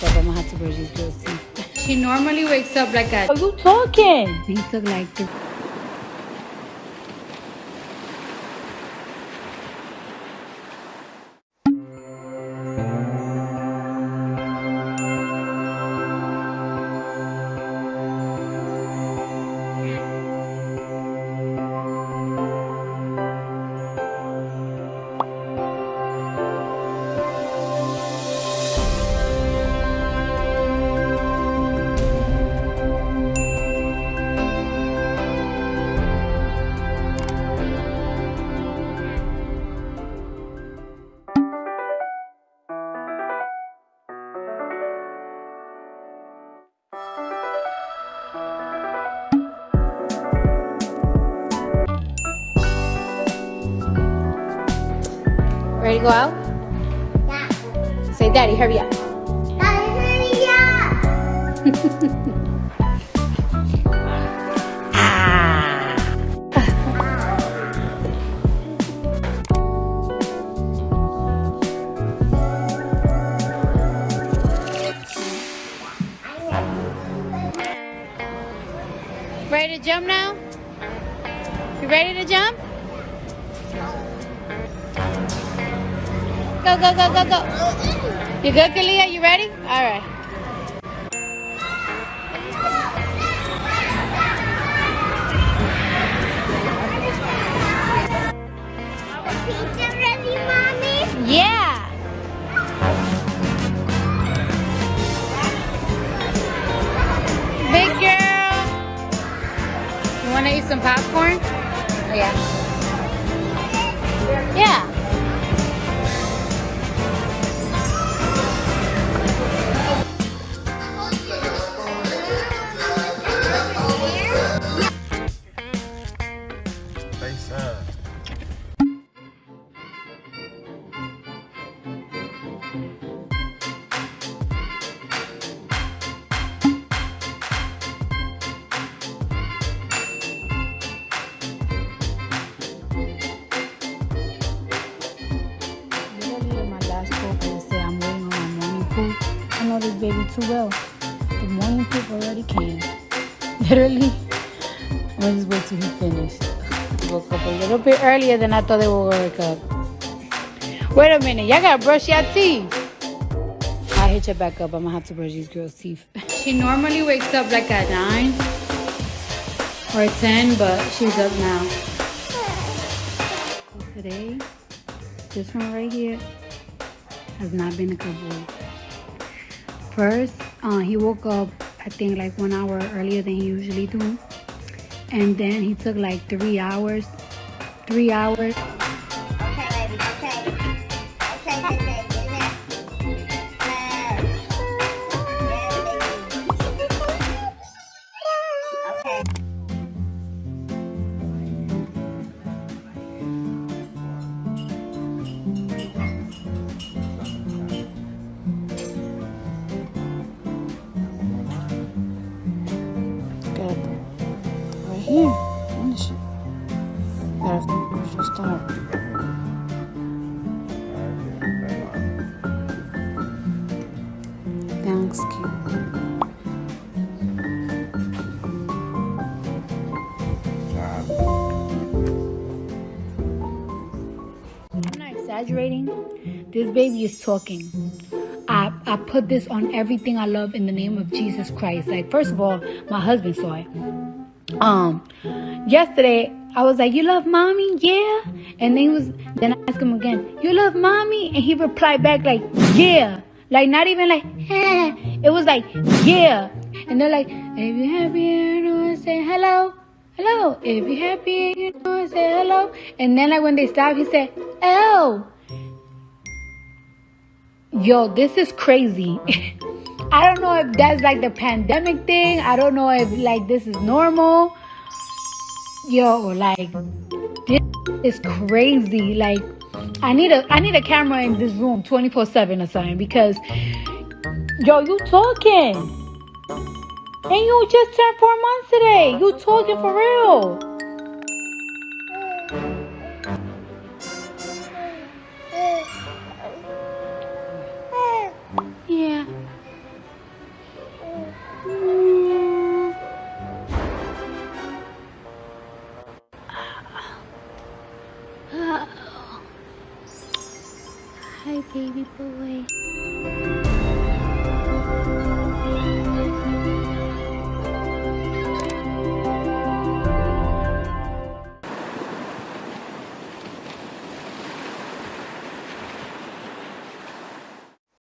But I'm gonna have to brush these girls' teeth. She normally wakes up like at. Are you talking? He took like three. Ready to go out? Yeah. Say, Daddy, hurry up. Daddy, hurry up. Ready to jump now? You ready to jump? Go, go, go, go, go. You good, Kalia? You ready? All right. Pizza ready, mommy? Yeah. Big girl. You want to eat some popcorn? Yeah. Yeah. This baby too well. The morning poop already came. Literally, I'm just wait till he finished. Woke up a little bit earlier than I thought they would wake up. Wait a minute, y'all gotta brush your teeth. I'll hit you back up. I'm gonna have to brush these girls' teeth. She normally wakes up like at 9 or 10, but she's up now. Today, this one right here has not been a good boy. First, uh, he woke up, I think, like one hour earlier than he usually do. And then he took like three hours, three hours. Okay, baby, okay. Okay, Thanks, cute. I'm not exaggerating. This baby is talking. I, I put this on everything I love in the name of Jesus Christ. Like, first of all, my husband saw it. Um, yesterday I was like, "You love mommy, yeah," and then he was. Then I asked him again, "You love mommy," and he replied back like, "Yeah," like not even like, eh. It was like, "Yeah," and they're like, "If you happy, you know, say hello." Hello, if you're happy, you know, say hello. And then, like, when they stopped, he said, Oh, Yo, this is crazy. I don't know if that's like the pandemic thing. I don't know if like this is normal. Yo, like this is crazy. Like I need a I need a camera in this room 24/7 or something because yo, you talking. And you just turned four months today. You talking for real. Hi, baby boy.